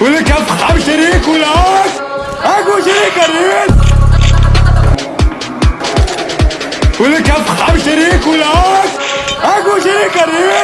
ولك خمس شريك ولاك اكو شريك قريب ولك خمس شريك ولاك اكو شريك قريب